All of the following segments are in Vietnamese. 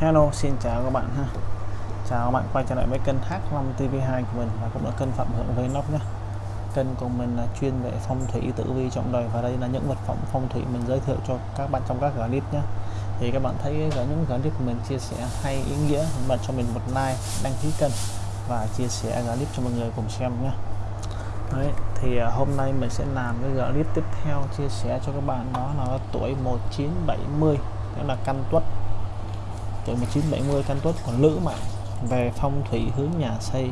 Hello xin chào các bạn ha. Chào các bạn quay trở lại với kênh H5 TV2 của mình và cũng là kênh Phạm Hưởng nóc nhé. Kênh của mình là chuyên về phong thủy tử vi trọng đời và đây là những vật phẩm phong thủy mình giới thiệu cho các bạn trong các clip nhé. Thì các bạn thấy những clip của mình chia sẻ hay ý nghĩa bạn cho mình một like đăng ký kênh và chia sẻ clip cho mọi người cùng xem nhé. Đấy, thì à, hôm nay mình sẽ làm cái clip tiếp theo chia sẻ cho các bạn. Đó là tuổi 1970 tức là căn tuất tuổi 1970 căn tuất của nữ mạng về phong thủy hướng nhà xây,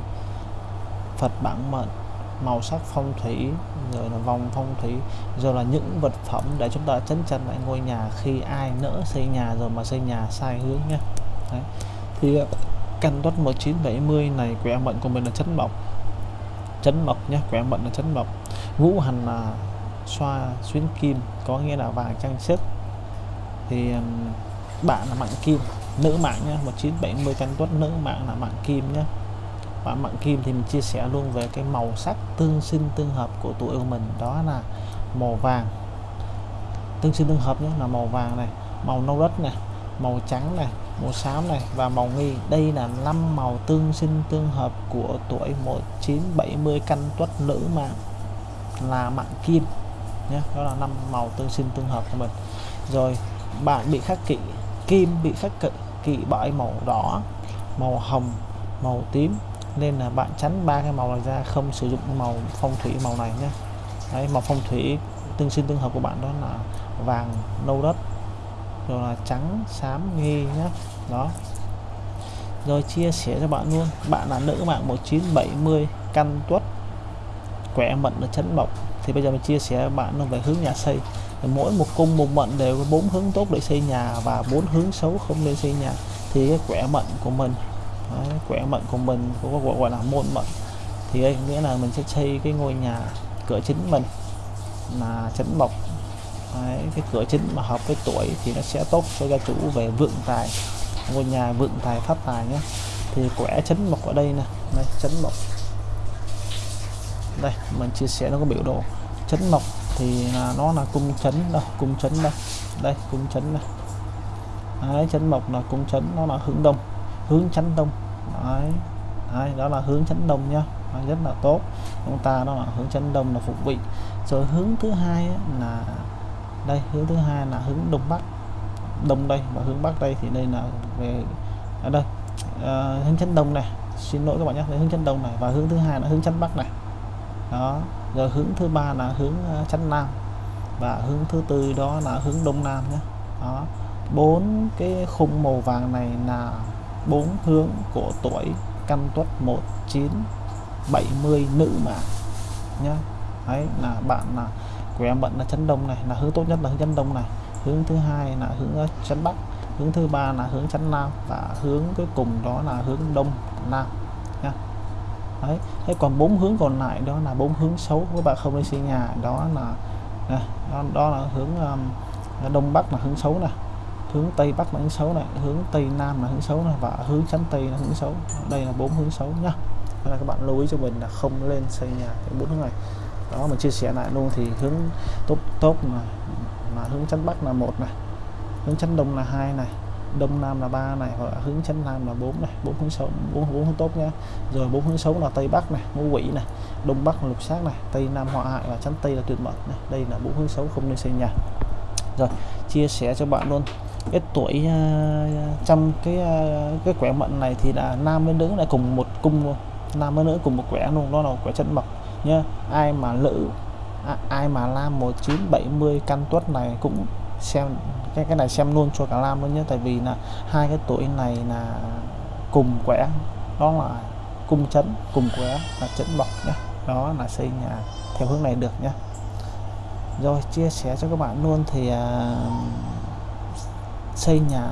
Phật bản mệnh, màu sắc phong thủy, rồi là vòng phong thủy, rồi là những vật phẩm để chúng ta chấn chân lại ngôi nhà khi ai nỡ xây nhà rồi mà xây nhà sai hướng nhé. Đấy. thì ờ, căn tuất 1970 này, quẻ mệnh của mình là chấn mộc. Chấn mộc nhé, quẻ mệnh là chấn mộc. Ngũ hành là xoa, xuyến kim, có nghĩa là vàng trang sức. Thì bạn là mạng kim nữ mạng nhé 1970 căn tuất nữ mạng là mạng kim nhé và mạng kim thì mình chia sẻ luôn về cái màu sắc tương sinh tương hợp của tuổi của mình. Đó là màu vàng. Tương sinh tương hợp nhé là màu vàng này, màu nâu đất này, màu trắng này, màu xám này và màu nghi. Đây là năm màu tương sinh tương hợp của tuổi 1970 căn tuất nữ mạng là mạng kim nhé đó là năm màu tương sinh tương hợp của mình. Rồi, bạn bị khắc kỵ kim bị khắc kỵ kỵ bởi màu đỏ màu hồng màu tím. Nên là bạn tránh ba cái màu này ra không sử dụng màu phong thủy màu này nhé. Đấy, màu phong thủy tương sinh tương hợp của bạn đó là vàng nâu đất rồi là trắng xám nghi nhé. Đó. Rồi chia sẻ cho bạn luôn. Bạn là nữ mạng 1970 căn tuất quẻ mận là chấn mộc thì bây giờ mình chia sẻ bạn về hướng nhà xây mỗi một cung một mệnh đều có bốn hướng tốt để xây nhà và bốn hướng xấu không nên xây nhà. Thì cái quẻ mệnh của mình đấy, quẻ mệnh của mình có gọi là môn mệnh. Thì ấy, nghĩa là mình sẽ xây cái ngôi nhà cửa chính mình là chấn mộc đấy, cái cửa chính mà hợp với tuổi thì nó sẽ tốt cho gia chủ về vượng tài ngôi nhà vượng tài phát tài nhé. Thì quẻ chấn mộc ở đây nè đây chấn mộc đây mình chia sẻ nó có biểu đồ. Chấn mộc thì là nó là cung chấn đâu cung chấn đây đây cung chấn này đấy, chấn mộc là cung chấn nó là hướng đông hướng chấn đông. Đấy, đấy đó là hướng chấn đông nhá đấy, rất là tốt. Chúng ta đó là hướng chấn đông là phục vị. Rồi hướng thứ hai là đây hướng thứ hai là hướng đông bắc. Đông đây và hướng bắc đây thì đây là về ở đây à, hướng chấn đông này. Xin lỗi các bạn nhé hướng chấn đông này và hướng thứ hai là hướng chấn bắc này đó, rồi hướng thứ ba là hướng ờ, chánh chắn nam. Và hướng thứ tư đó là hướng đông nam nhé. Đó, bốn cái khung màu vàng này là bốn hướng của tuổi căn tuất 1970 nữ mà nhé ấy là bạn là của em bận là chấn đông này, là hướng tốt nhất là hướng chấn đông này. Hướng thứ hai là hướng ờ, chấn bắc. Hướng thứ ba là hướng chấn nam. Và hướng cuối cùng đó là hướng đông nam đấy thế còn bốn hướng còn lại đó là bốn hướng xấu các bạn không nên xây nhà. Đó là này, đó, đó là hướng um, đông bắc là hướng xấu này hướng tây bắc là hướng xấu này hướng tây nam là hướng xấu này và hướng chắn tây là hướng xấu. Đây là bốn hướng xấu nhá. Nên là các bạn lưu ý cho mình là không lên xây nhà cái bốn hướng này. Đó mình chia sẻ lại luôn thì hướng tốt tốt mà là hướng chắn bắc là một này hướng chắn đông là hai này đông nam là ba này hoặc là hướng chánh nam là bốn này. Bốn hướng xấu bốn bốn hướng tốt nha. Rồi bốn hướng xấu là tây bắc này ngũ quỷ này đông bắc là lục sát này tây nam họa hại và chánh tây là tuyệt mệnh này. Đây là bốn hướng xấu không nên xây nhà. Rồi chia sẻ cho bạn luôn. Cái tuổi uh, trong cái uh, cái quẻ mệnh này thì là nam với nữ lại cùng một cung luôn. Nam với nữ cùng một quẻ luôn đó là quẻ chân mộc nhá. Ai mà nữ à, ai mà nam 1970 căn tuất này cũng xem cái cái này xem luôn cho cả Lam luôn nhé. Tại vì là hai cái tuổi này là cùng quẻ đó là cung chấn cùng quẻ là chấn bọc nhé. Đó là xây nhà theo hướng này được nhé. Rồi chia sẻ cho các bạn luôn thì uh, xây nhà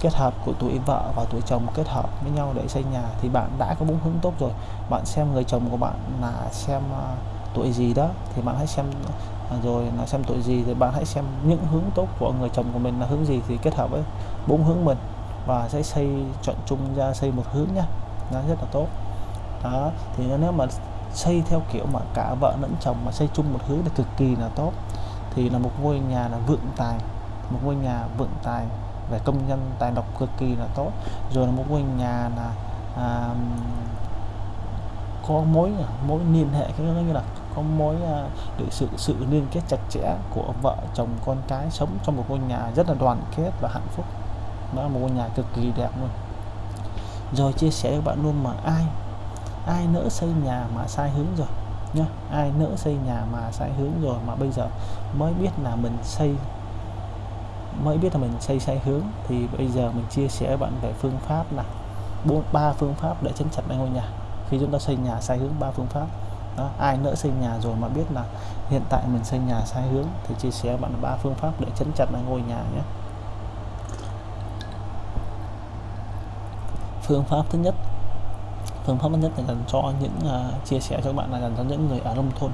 kết hợp của tuổi vợ và tuổi chồng kết hợp với nhau để xây nhà thì bạn đã có bốn hướng tốt rồi. Bạn xem người chồng của bạn là xem uh, tuổi gì đó thì bạn hãy xem à, rồi là xem tuổi gì thì bạn hãy xem những hướng tốt của người chồng của mình là hướng gì thì kết hợp với bốn hướng mình và sẽ xây chọn chung ra xây một hướng nhá. Nó rất là tốt. Đó thì nếu mà xây theo kiểu mà cả vợ lẫn chồng mà xây chung một hướng là cực kỳ là tốt. Thì là một ngôi nhà là vượng tài một ngôi nhà vượng tài về công nhân tài độc cực kỳ là tốt. Rồi là một ngôi nhà là à, có mối mối liên hệ cái như là có mối à, được sự sự liên kết chặt chẽ của vợ chồng con cái sống trong một ngôi nhà rất là đoàn kết và hạnh phúc. Đó là một ngôi nhà cực kỳ đẹp luôn. Rồi chia sẻ với bạn luôn mà ai ai nỡ xây nhà mà sai hướng rồi, nhá. Ai nỡ xây nhà mà sai hướng rồi mà bây giờ mới biết là mình xây, mới biết là mình xây sai hướng, thì bây giờ mình chia sẻ với bạn về phương pháp là bốn, ba phương pháp để chấn chặt lại ngôi nhà. Khi chúng ta xây nhà sai hướng, ba phương pháp đó, ai nỡ xây nhà rồi mà biết là hiện tại mình xây nhà sai hướng thì chia sẻ bạn ba phương pháp để chấn chặt lại ngôi nhà nhé. Phương pháp thứ nhất phương pháp thứ nhất là dành cho những uh, chia sẻ cho các bạn là dành cho những người ở nông thôn.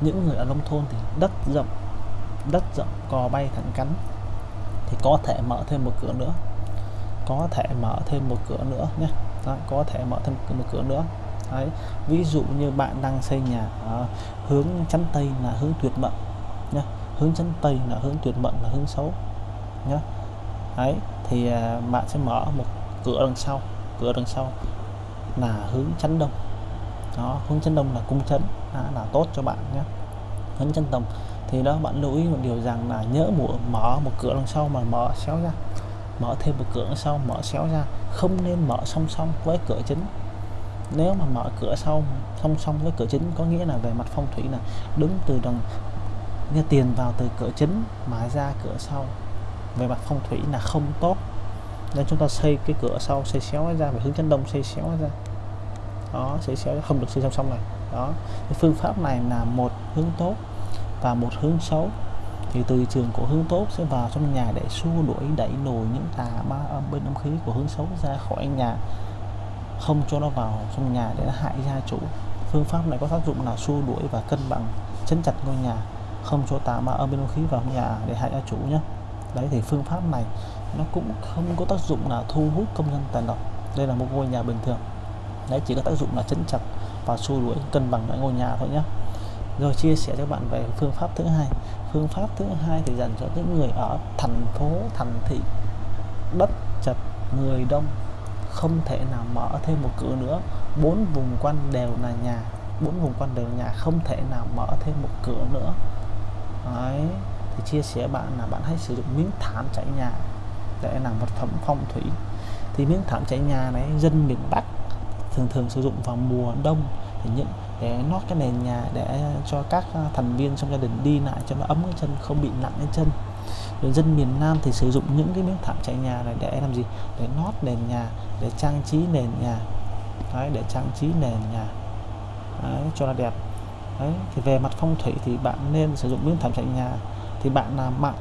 Những người ở nông thôn thì đất rộng đất rộng cò bay thẳng cắn thì có thể mở thêm một cửa nữa. Có thể mở thêm một cửa nữa nhé. Đó, có thể mở thêm một cửa nữa. Đấy. ví dụ như bạn đang xây nhà ở hướng chắn tây là hướng tuyệt mệnh nhé hướng chắn tây là hướng tuyệt mệnh là hướng xấu nhé Đấy. thì uh, bạn sẽ mở một cửa đằng sau cửa đằng sau là hướng chắn đông. Đó hướng chắn đông là cung chấn à, là tốt cho bạn nhé hướng chắn đông thì đó bạn lưu ý một điều rằng là nhớ mùa mở một cửa đằng sau mà mở xéo ra. Mở thêm một cửa đằng sau mở xéo ra. Không nên mở song song với cửa chính nếu mà mở cửa sau, song song với cửa chính, có nghĩa là về mặt phong thủy là đứng từ đằng như tiền vào từ cửa chính mà ra cửa sau. Về mặt phong thủy là không tốt. Nên chúng ta xây cái cửa sau, xây xéo ra về hướng chấn đông xây xéo ra. Đó, xây xéo, không được xây song song này. Đó, cái phương pháp này là một hướng tốt và một hướng xấu. Thì từ trường của hướng tốt sẽ vào trong nhà để xua đuổi, đẩy lùi những tà ma âm bên âm khí của hướng xấu ra khỏi nhà không cho nó vào trong nhà để nó hại gia chủ. Phương pháp này có tác dụng là xua đuổi và cân bằng, chấn chặt ngôi nhà, không cho tà ma âm bên khí vào nhà để hại gia chủ nhé. Đấy, thì phương pháp này nó cũng không có tác dụng là thu hút công nhân tàn độc. Đây là một ngôi nhà bình thường. Đấy, chỉ có tác dụng là chấn chặt và xua đuổi, cân bằng lại ngôi nhà thôi nhé. Rồi chia sẻ cho bạn về phương pháp thứ hai. Phương pháp thứ hai thì dành cho những người ở thành phố, thành thị, đất, chật, người đông không thể nào mở thêm một cửa nữa. Bốn vùng quanh đều là nhà, bốn vùng quanh đều là nhà, không thể nào mở thêm một cửa nữa. Đấy. thì chia sẻ bạn là bạn hãy sử dụng miếng thảm trải nhà để làm vật phẩm phong thủy. Thì miếng thảm trải nhà này dân miền Bắc thường thường sử dụng vào mùa đông thì những để nót cái nền nhà để cho các thành viên trong gia đình đi lại cho nó ấm cái chân, không bị nặng cái chân rồi dân miền Nam thì sử dụng những cái miếng thảm trải nhà này để làm gì? Để nót nền nhà để trang trí nền nhà. Đấy, để trang trí nền nhà. Đấy, cho nó đẹp. Đấy thì về mặt phong thủy thì bạn nên sử dụng miếng thảm trải nhà. Thì bạn làm mạng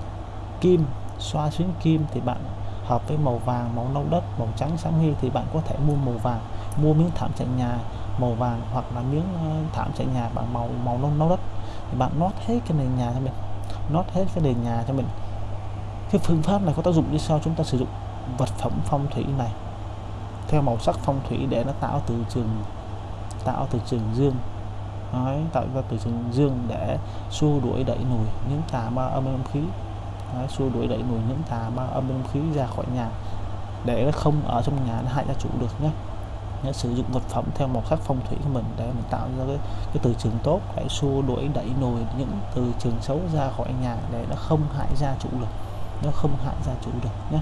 kim xoa xuyến kim thì bạn hợp với màu vàng màu nâu đất màu trắng sáng huy thì bạn có thể mua màu vàng. Mua miếng thảm trải nhà màu vàng hoặc là miếng ờ, thảm trải nhà bằng màu màu nâu nâu đất. Thì bạn nót hết cái nền nhà cho mình nót hết cái nền nhà cho mình cái phương pháp này có tác dụng như sau chúng ta sử dụng vật phẩm phong thủy này. Theo màu sắc phong thủy để nó tạo từ trường tạo từ trường dương. Đấy, tạo ra từ trường dương để xua đuổi đẩy nùi những tà ma âm âm khí. Đấy, xua đuổi đẩy nùi những tà ma âm âm khí ra khỏi nhà để nó không ở trong nhà nó hại gia chủ được nhé. Nhé, sử dụng vật phẩm theo màu sắc phong thủy của mình để mình tạo ra cái, cái từ trường tốt để xua đuổi đẩy nùi những từ trường xấu ra khỏi nhà để nó không hại gia chủ được nó không hại gia chủ được nhé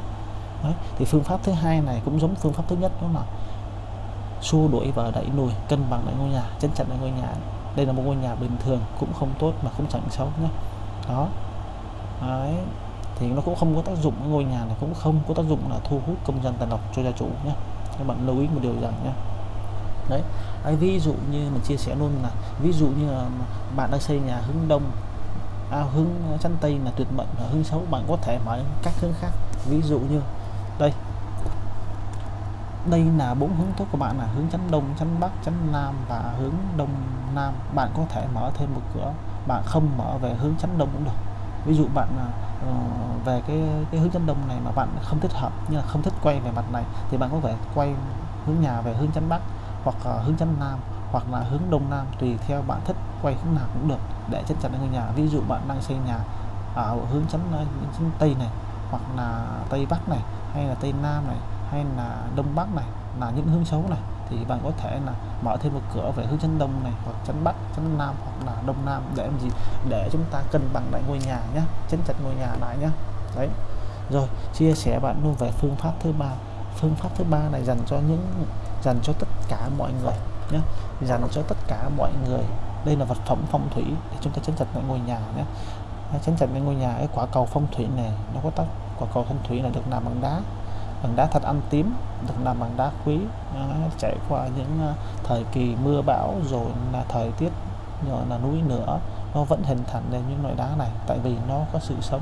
Đấy. thì phương pháp thứ hai này cũng giống phương pháp thứ nhất đó là xua đuổi và đẩy lùi cân bằng lại ngôi nhà chân chặt lại ngôi nhà. Đây là một ngôi nhà bình thường cũng không tốt mà cũng chẳng xấu nhé đó. Đấy. thì nó cũng không có tác dụng ngôi nhà này cũng không có tác dụng là thu hút công dân tàn độc cho gia chủ nhé các bạn lưu ý một điều rằng nhé đấy à, ví dụ như mình chia sẻ luôn là ví dụ như là bạn đang xây nhà hướng đông à, hướng chắn tây là tuyệt mệnh và hướng xấu bạn có thể mở các hướng khác. Ví dụ như đây đây là bốn hướng tốt của bạn là hướng chắn đông chắn bắc chắn nam và hướng đông nam. Bạn có thể mở thêm một cửa bạn không mở về hướng chắn đông cũng được. Ví dụ bạn uh, về cái cái hướng chắn đông này mà bạn không thích hợp như là không thích quay về mặt này thì bạn có thể quay hướng nhà về hướng chắn bắc hoặc uh, hướng chắn nam hoặc là hướng đông nam tùy theo bạn thích quay hướng nào cũng được. Để chân chắn ngôi nhà ví dụ bạn đang xây nhà ở hướng chắn, chấn tây này hoặc là tây bắc này hay là tây nam này hay là đông bắc này là những hướng xấu này thì bạn có thể là mở thêm một cửa về hướng chấn đông này hoặc chấn bắc chấn nam hoặc là đông nam để làm gì? Để chúng ta cân bằng lại ngôi nhà nhé chấn chặt ngôi nhà lại nhé đấy. Rồi chia sẻ bạn luôn về phương pháp thứ ba. Phương pháp thứ ba này dành cho những dành cho tất cả mọi người nhé dành cho tất cả mọi người. Đây là vật phẩm phong thủy để chúng ta chấn chặt lại ngôi nhà nhé chấn chặt lại ngôi nhà, cái quả cầu phong thủy này, nó có tác, quả cầu phong thủy là được làm bằng đá. Bằng đá thật ăn tím, được làm bằng đá quý. Trải qua những à, thời kỳ mưa bão, rồi là thời tiết, rồi là núi nữa, nó vẫn hình thành nên những loại đá này. Tại vì nó có sự sống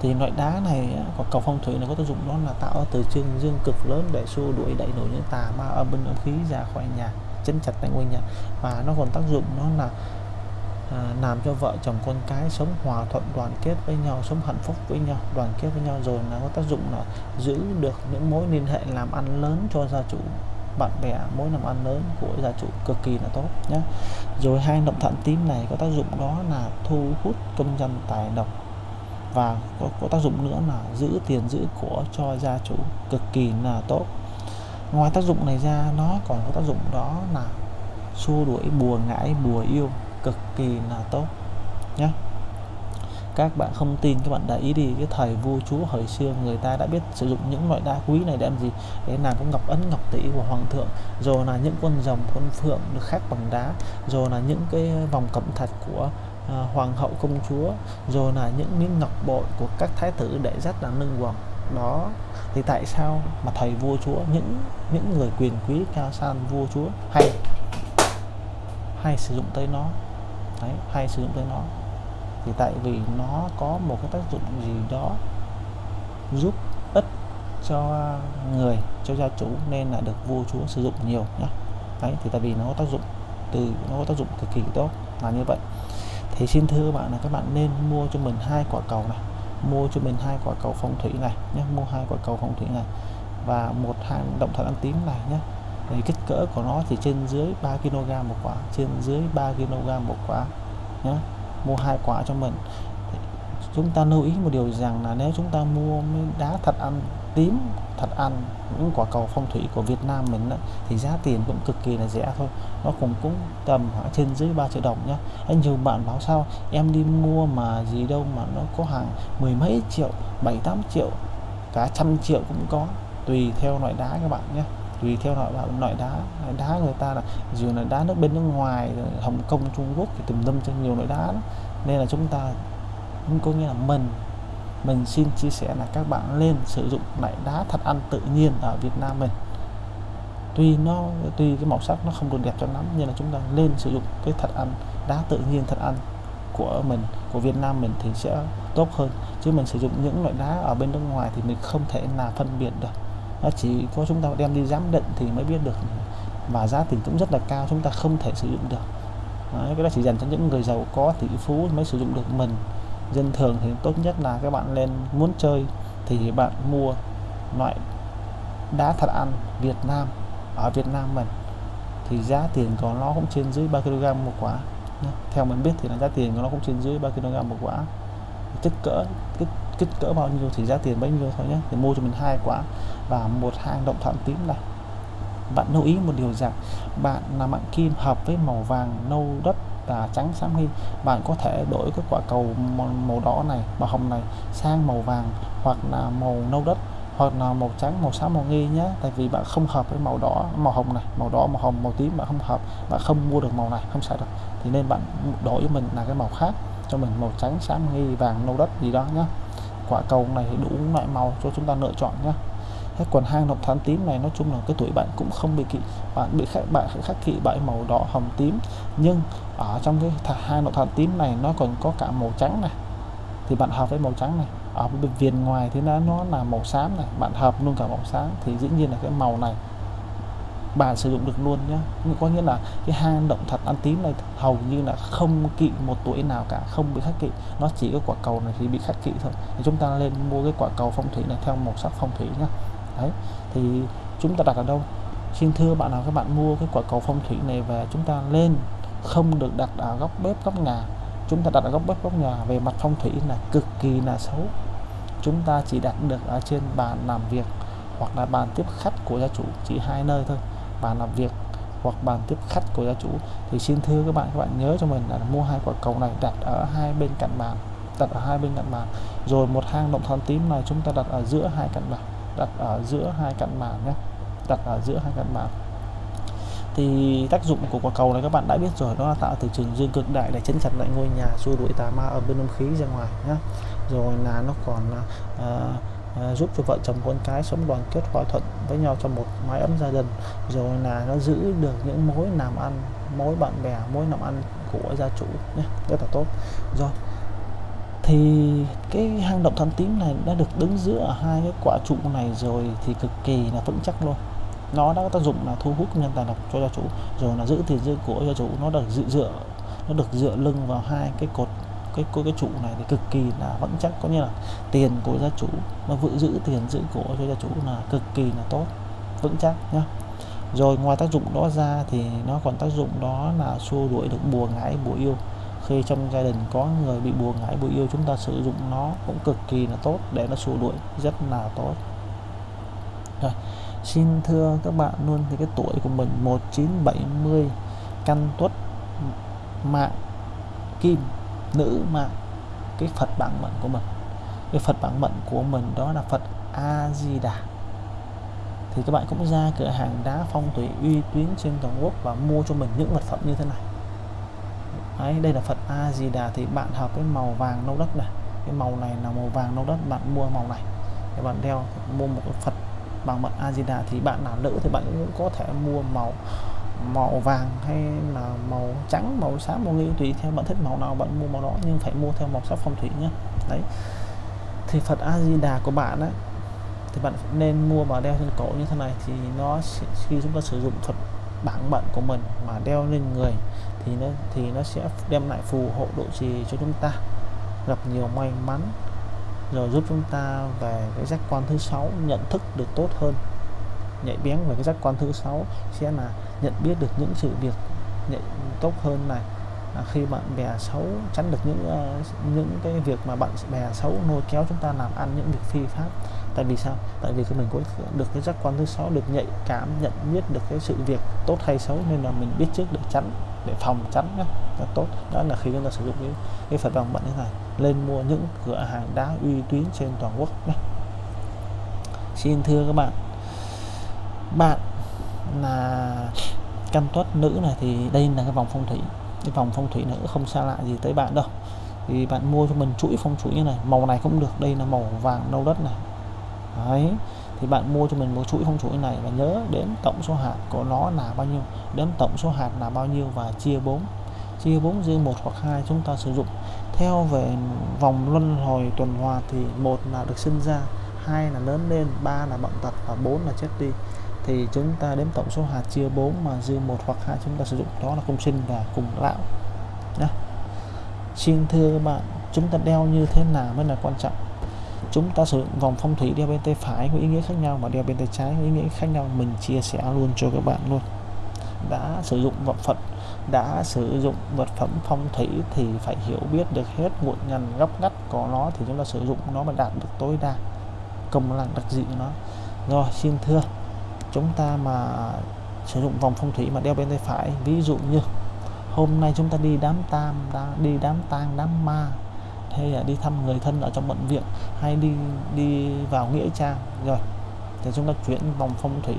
thì loại đá này có cầu phong thủy này có tác dụng đó là tạo từ chương dương cực lớn để xua đuổi đẩy nổi những tà ma âm binh âm khí ra khỏi nhà chấn chặt tại ngôi nhà. Và nó còn tác dụng nó là à, làm cho vợ chồng con cái sống hòa thuận đoàn kết với nhau sống hạnh phúc với nhau đoàn kết với nhau. Rồi nó có tác dụng là giữ được những mối liên hệ làm ăn lớn cho gia chủ bạn bè mối làm ăn lớn của gia chủ cực kỳ là tốt nhé rồi hai động thận tím này có tác dụng đó là thu hút công dân tài lộc và có, có tác dụng nữa là giữ tiền giữ của cho gia chủ cực kỳ là tốt. Ngoài tác dụng này ra nó còn có tác dụng đó là xua đuổi bùa ngải bùa yêu cực kỳ là tốt nhé các bạn không tin các bạn để ý đi cái thời vua chúa hồi xưa người ta đã biết sử dụng những loại đá quý này để làm gì? Để làm cái ngọc ấn ngọc tỷ của hoàng thượng rồi là những con rồng con phượng được khắc bằng đá rồi là những cái vòng cẩm thạch của à, hoàng hậu công chúa rồi là những miếng ngọc bội của các thái tử để rất là nâng hoàng đó thì tại sao mà thầy vua chúa những những người quyền quý cao san vua chúa hay hay sử dụng tới nó? Đấy, hay sử dụng tới nó. Thì tại vì nó có một cái tác dụng gì đó giúp ích cho người cho gia chủ nên là được vua chúa sử dụng nhiều nhá. Đấy thì tại vì nó có tác dụng từ nó có tác dụng cực kỳ tốt là như vậy thì xin thưa các bạn là các bạn nên mua cho mình hai quả cầu này. Mua cho mình hai quả cầu phong thủy này nhé, mua hai quả cầu phong thủy này và một hàng động thật ăn tím này nhé. Thì kích cỡ của nó thì trên dưới 3 kg một quả, trên dưới 3 kg một quả nhé. Mua hai quả cho mình. Chúng ta lưu ý một điều rằng là nếu chúng ta mua đá thật ăn tím thật ăn những quả cầu phong thủy của Việt Nam mình đó, thì giá tiền cũng cực kỳ là rẻ thôi. Nó cũng cũng tầm khoảng trên dưới 3 triệu đồng nhá. Anh nhiều bạn báo sao? Em đi mua mà gì đâu mà nó có hàng mười mấy triệu bảy tám triệu cả trăm triệu cũng có. Tùy theo loại đá các bạn nhé tùy theo loại loại đá loại đá người ta là dù là đá nước bên nước ngoài Hồng Kông Trung Quốc thì tùm lum cho nhiều loại đá đó. nên là chúng ta cũng có nghĩa là mình mình xin chia sẻ là các bạn lên sử dụng loại đá thật ăn tự nhiên ở Việt Nam mình. Tuy nó tuy cái màu sắc nó không được đẹp cho lắm nhưng là chúng ta lên sử dụng cái thật ăn đá tự nhiên thật ăn của mình của Việt Nam mình thì sẽ tốt hơn. Chứ mình sử dụng những loại đá ở bên nước ngoài thì mình không thể nào phân biệt được. Nó chỉ có chúng ta đem đi giám định thì mới biết được. Và giá tiền cũng rất là cao chúng ta không thể sử dụng được. Đấy, cái đó chỉ dành cho những người giàu có tỷ phú mới sử dụng được mình dân thường thì tốt nhất là các bạn lên muốn chơi thì bạn mua loại đá thật ăn Việt Nam ở Việt Nam mình. Thì giá tiền của nó cũng trên dưới 3 kg một quả theo mình biết thì là giá tiền của nó cũng trên dưới 3 kg một quả. Kích cỡ kích, kích cỡ bao nhiêu thì giá tiền bấy nhiêu thôi nhé. Thì mua cho mình hai quả và một hang động thẳng tím này. Bạn lưu ý một điều rằng bạn là mạng kim hợp với màu vàng nâu đất là trắng xám nghi, bạn có thể đổi cái quả cầu màu đỏ này, màu hồng này sang màu vàng hoặc là màu nâu đất hoặc là màu trắng, màu xám, màu nghi nhé. Tại vì bạn không hợp với màu đỏ, màu hồng này, màu đỏ, màu hồng, màu tím, bạn không hợp, bạn không mua được màu này, không sai được. Thì nên bạn đổi cho mình là cái màu khác, cho mình màu trắng, xám, nghi, vàng, nâu đất gì đó nhé. Quả cầu này đủ loại màu cho chúng ta lựa chọn nhé thế còn hang động thám tím này, nói chung là cái tuổi bạn cũng không bị kỵ, bạn bị khác bạn khắc kỵ bởi màu đỏ hồng tím. Nhưng ở trong cái hang động thám tím này, nó còn có cả màu trắng này. Thì bạn hợp với màu trắng này. Ở bên viền ngoài thì nó nó là màu xám này. Bạn hợp luôn cả màu xám thì dĩ nhiên là cái màu này bạn sử dụng được luôn nhé có nghĩa là cái hang động thật ăn tím này hầu như là không kỵ một tuổi nào cả, không bị khắc kỵ. Nó chỉ có quả cầu này thì bị khắc kỵ thôi. Thì chúng ta lên mua cái quả cầu phong thủy này theo màu sắc phong thủy nhé đấy, thì chúng ta đặt ở đâu? Xin thưa bạn nào, các bạn mua cái quả cầu phong thủy này và chúng ta lên, không được đặt ở góc bếp, góc nhà. Chúng ta đặt ở góc bếp, góc nhà, về mặt phong thủy là cực kỳ là xấu. Chúng ta chỉ đặt được ở trên bàn làm việc hoặc là bàn tiếp khách của gia chủ, chỉ hai nơi thôi. Bàn làm việc hoặc bàn tiếp khách của gia chủ. Thì xin thưa các bạn các bạn nhớ cho mình là mua hai quả cầu này đặt ở hai bên cạnh bàn, đặt ở hai bên cạnh bàn. Rồi một hang động than tím này chúng ta đặt ở giữa hai cạnh bàn đặt ở giữa hai cạnh màn nhé. Đặt ở giữa hai cạnh màn. thì tác dụng của quả cầu này các bạn đã biết rồi đó là tạo từ trường dương cực đại để chấn chặt lại ngôi nhà xua đuổi tà ma ở bên âm khí ra ngoài nhé. Rồi là nó còn uh, À, giúp cho vợ chồng con cái sống đoàn kết hòa thuận với nhau trong một mái ấm gia đình. Rồi là nó giữ được những mối làm ăn mối bạn bè mối làm ăn của gia chủ nhé. Rất là tốt. Rồi thì cái hang động than tím này đã được đứng giữa hai cái quả trụ này rồi thì cực kỳ là vững chắc luôn. Nó đã có tác dụng là thu hút nhân tài độc cho gia chủ rồi là giữ tiền dư của gia chủ nó được dựa dựa nó được dựa lưng vào hai cái cột cái cái, cái trụ này thì cực kỳ là vững chắc. Có nghĩa là tiền của gia chủ nó vự giữ tiền giữ của cho gia chủ là cực kỳ là tốt vững chắc nhá. Rồi ngoài tác dụng đó ra thì nó còn tác dụng đó là xua đuổi được bùa ngải bùa yêu khi trong gia đình có người bị buồn ngải bùi yêu chúng ta sử dụng nó cũng cực kỳ là tốt để nó xua đuổi rất là tốt. Rồi, xin thưa các bạn luôn thì cái tuổi của mình 1970 căn tuất mạng kim, nữ mạng, cái Phật bản mệnh của mình. Cái Phật bản mệnh của mình đó là Phật A Di Đà thì các bạn cũng ra cửa hàng đá phong thủy uy tín trên toàn quốc và mua cho mình những vật phẩm như thế này. Đấy, đây là Phật A Di Đà thì bạn hợp với màu vàng nâu đất này. Cái màu này là màu vàng nâu đất bạn mua màu này. Thì bạn đeo mua một cái Phật bằng mật A Di Đà thì bạn nào nữ thì bạn cũng có thể mua màu màu vàng hay là màu trắng màu xám màu nghi tùy theo bạn thích màu nào bạn mua màu đó. Nhưng phải mua theo màu sắc phong thủy nhé đấy. Thì Phật A Di Đà của bạn ấy thì bạn nên mua và đeo trên cổ như thế này. Thì nó khi chúng ta sử dụng Phật bản mệnh của mình mà đeo lên người thì nó thì nó sẽ đem lại phù hộ độ trì cho chúng ta. Gặp nhiều may mắn, rồi giúp chúng ta về cái giác quan thứ sáu, nhận thức được tốt hơn. Nhạy bén về cái giác quan thứ sáu sẽ là nhận biết được những sự việc nhạy, tốt hơn này. Ờ, khi bạn bè xấu tránh được những uh, những cái việc mà bạn bè xấu lôi kéo chúng ta làm ăn những việc phi pháp. Tại vì sao? Tại vì mình có được cái giác quan thứ sáu được nhạy cảm nhận biết được cái sự việc tốt hay xấu nên là mình biết trước để tránh để phòng tránh nhé là tốt. Đó là khi chúng ta sử dụng cái cái phật bằng mệnh thế này lên mua những cửa hàng đá uy tín trên toàn quốc nhé xin thưa các bạn bạn là căn tuất nữ này thì đây là cái vòng phong thủy cái vòng phong thủy nữa không xa lạ gì tới bạn đâu. Thì bạn mua cho mình chuỗi phong thủy như này, màu này cũng được, đây là màu vàng nâu đất này. Đấy, thì bạn mua cho mình một chuỗi phong chuỗi này và nhớ đến tổng số hạt của nó là bao nhiêu đến tổng số hạt là bao nhiêu và chia 4 chia 4 riêng một hoặc hai chúng ta sử dụng. Theo về vòng luân hồi tuần hoàn thì một là được sinh ra, hai là lớn lên, ba là bệnh tật và bốn là chết đi thì chúng ta đếm tổng số hạt chia 4 mà dư một hoặc hai chúng ta sử dụng đó là công sinh và cùng lão. Đó. xin thưa các bạn chúng ta đeo như thế nào mới là quan trọng? Chúng ta sử dụng vòng phong thủy đeo bên tay phải có ý nghĩa khác nhau và đeo bên tay trái có ý nghĩa khác nhau. Mình chia sẻ luôn cho các bạn luôn. Đã sử dụng vật phẩm, đã sử dụng vật phẩm phong thủy thì phải hiểu biết được hết nguồn ngành góc ngách của nó thì chúng ta sử dụng nó mà đạt được tối đa. Công năng đặc dị của nó. Rồi xin thưa chúng ta mà sử dụng vòng phong thủy mà đeo bên tay phải. Ví dụ như, hôm nay chúng ta đi đám tam đi đám tang, đám ma, hay là đi thăm người thân ở trong bệnh viện, hay đi đi vào nghĩa trang. Rồi, thì chúng ta chuyển vòng phong thủy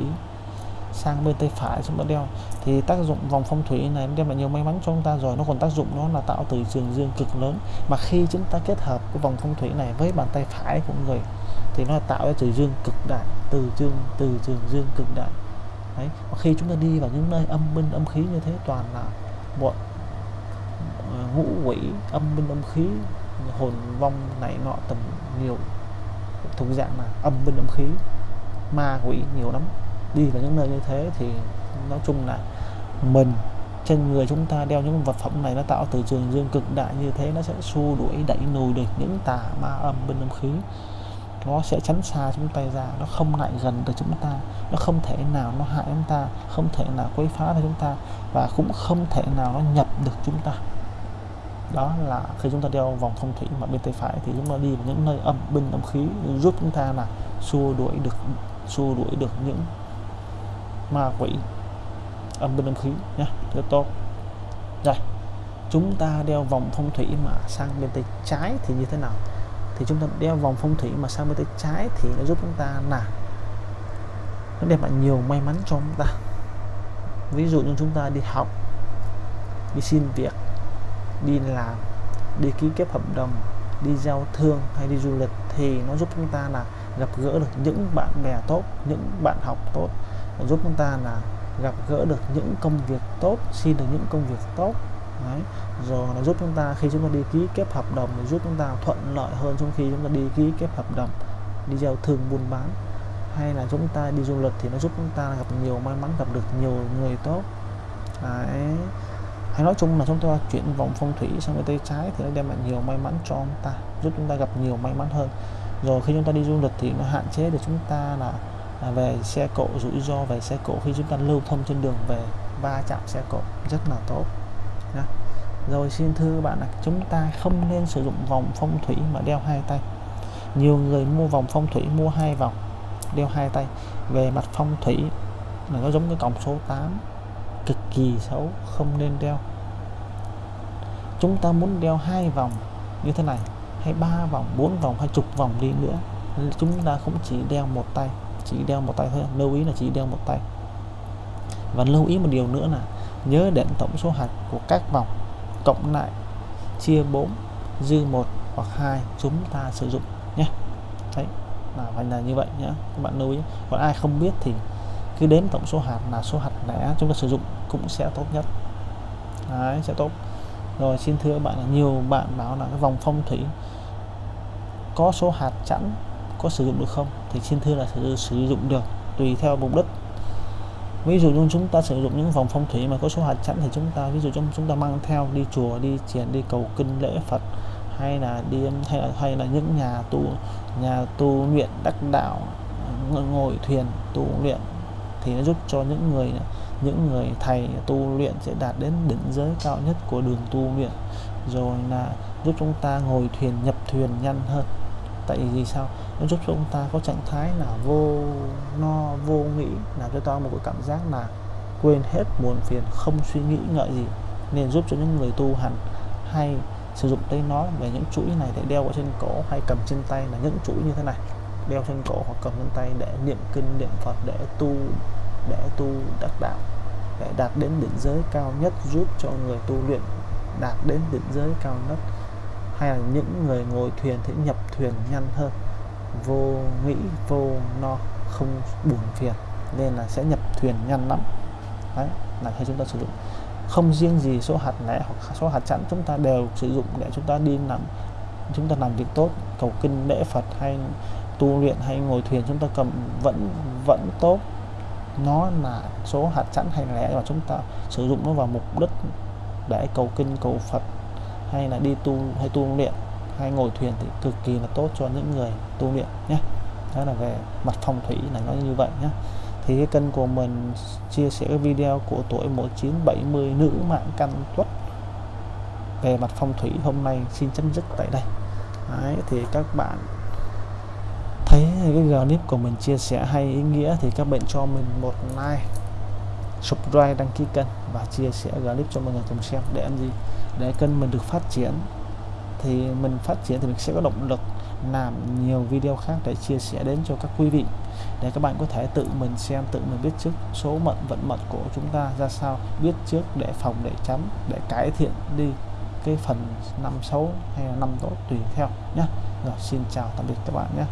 sang bên tay phải chúng ta đeo. Thì tác dụng vòng phong thủy này đem lại nhiều may mắn cho chúng ta rồi. Nó còn tác dụng nó là tạo từ trường dương cực lớn. Mà khi chúng ta kết hợp cái vòng phong thủy này với bàn tay phải của người thì nó tạo ra từ dương cực đại từ dương từ trường dương cực đại. Đấy, và khi chúng ta đi vào những nơi âm binh, âm khí như thế, toàn là bọn ờ, ngũ quỷ, âm binh, âm khí, hồn vong này nọ tầm nhiều, thuộc dạng là âm binh, âm khí, ma quỷ nhiều lắm. Đi vào những nơi như thế thì nói chung là mình, trên người chúng ta đeo những vật phẩm này nó tạo từ trường dương cực đại như thế, nó sẽ xua đuổi, đẩy lùi được những tà ma âm binh, âm khí nó sẽ tránh xa chúng ta ra, nó không lại gần được chúng ta, nó không thể nào nó hại chúng ta, không thể nào quấy phá được chúng ta, và cũng không thể nào nó nhập được chúng ta. Đó là khi chúng ta đeo vòng phong thủy mà bên tay phải thì chúng ta đi vào những nơi âm binh âm khí giúp chúng ta là xua đuổi được, xua đuổi được những ma quỷ âm binh âm khí nhé rất tốt. Rồi chúng ta đeo vòng phong thủy mà sang bên tay trái thì như thế nào? Thì chúng ta đeo vòng phong thủy mà sang bên tay trái thì nó giúp chúng ta là nó đem lại nhiều may mắn cho chúng ta. Ví dụ như chúng ta đi học, đi xin việc, đi làm, đi ký kết hợp đồng, đi giao thương hay đi du lịch thì nó giúp chúng ta là gặp gỡ được những bạn bè tốt, những bạn học tốt. Giúp chúng ta là gặp gỡ được những công việc tốt, xin được những công việc tốt. Đấy. rồi nó giúp chúng ta khi chúng ta đi ký kết hợp đồng thì giúp chúng ta thuận lợi hơn trong khi chúng ta đi ký kết hợp đồng đi giao thương buôn bán hay là chúng ta đi du lịch thì nó giúp chúng ta gặp nhiều may mắn gặp được nhiều người tốt Đấy. hay nói chung là chúng ta chuyển vòng phong thủy sang bên tay trái thì nó đem lại nhiều may mắn cho chúng ta giúp chúng ta gặp nhiều may mắn hơn rồi khi chúng ta đi du lịch thì nó hạn chế được chúng ta là về xe cộ rủi ro về xe cộ khi chúng ta lưu thông trên đường về va chạm xe cộ rất là tốt rồi xin thưa bạn là chúng ta không nên sử dụng vòng phong thủy mà đeo hai tay. Nhiều người mua vòng phong thủy mua hai vòng, đeo hai tay. Về mặt phong thủy là nó giống cái cổng số 8 cực kỳ xấu, không nên đeo. Chúng ta muốn đeo hai vòng như thế này, hay ba vòng, bốn vòng, hay chục vòng đi nữa, chúng ta cũng chỉ đeo một tay, chỉ đeo một tay thôi. Lưu ý là chỉ đeo một tay. Và lưu ý một điều nữa là nhớ đến tổng số hạt của các vòng cộng lại chia 4 dư một hoặc hai chúng ta sử dụng nhé. Đấy là phải là như vậy nhé các bạn lưu ý. Còn ai không biết thì cứ đếm tổng số hạt là số hạt lẻ chúng ta sử dụng cũng sẽ tốt nhất. Đấy sẽ tốt. Rồi xin thưa bạn là nhiều bạn bảo là cái vòng phong thủy có số hạt chẵn có sử dụng được không? Thì xin thưa là sử, sử dụng được tùy theo mục đích ví dụ như chúng ta sử dụng những vòng phong thủy mà có số hạt chẵn thì chúng ta ví dụ trong chúng ta mang theo đi chùa đi thiền đi cầu kinh lễ Phật hay là đi hay là, hay là những nhà tu nhà tu luyện đắc đạo ngồi thuyền tu luyện thì nó giúp cho những người những người thầy tu luyện sẽ đạt đến đỉnh giới cao nhất của đường tu luyện. Rồi là giúp chúng ta ngồi thuyền nhập thuyền nhanh hơn. Tại vì sao? Nó giúp cho chúng ta có trạng thái là vô no vô nghĩ, làm cho ta một cái cảm giác là quên hết buồn phiền, không suy nghĩ ngợi gì. Nên giúp cho những người tu hành hay sử dụng tay nó về những chuỗi này để đeo ở trên cổ hay cầm trên tay là những chuỗi như thế này. Đeo trên cổ hoặc cầm trên tay để niệm kinh, niệm phật, để tu để tu đắc đạo, để đạt đến đỉnh giới cao nhất, giúp cho người tu luyện đạt đến đỉnh giới cao nhất. Hay là những người ngồi thuyền thì nhập thuyền nhanh hơn vô nghĩ, vô no, không buồn phiền. Nên là sẽ nhập thuyền nhanh lắm đấy, là khi chúng ta sử dụng. Không riêng gì số hạt lẻ hoặc số hạt chẵn chúng ta đều sử dụng để chúng ta đi làm chúng ta làm việc tốt. Cầu kinh, lễ Phật hay tu luyện hay ngồi thuyền chúng ta cầm vẫn vẫn tốt. Nó là số hạt chẵn hay lẻ mà chúng ta sử dụng nó vào mục đích để cầu kinh, cầu Phật hay là đi tu, hay tu luyện hay ngồi thuyền thì cực kỳ là tốt cho những người tu luyện nhé. Đó là về mặt phong thủy là nó như vậy nhé. Thì cái kênh của mình chia sẻ cái video của tuổi 1970 nữ mạng căn tuất. Về mặt phong thủy hôm nay xin chấm dứt tại đây. Đấy, thì các bạn thấy cái clip của mình chia sẻ hay ý nghĩa thì các bạn cho mình một like subscribe đăng ký kênh và chia sẻ clip cho mọi người cùng xem để làm gì? Để kênh mình được phát triển thì mình phát triển thì mình sẽ có động lực làm nhiều video khác để chia sẻ đến cho các quý vị, để các bạn có thể tự mình xem, tự mình biết trước số mệnh vận mệnh của chúng ta ra sao, biết trước để phòng, để tránh, để cải thiện đi cái phần năm xấu hay là năm tốt tùy theo nhé rồi, xin chào, tạm biệt các bạn nhé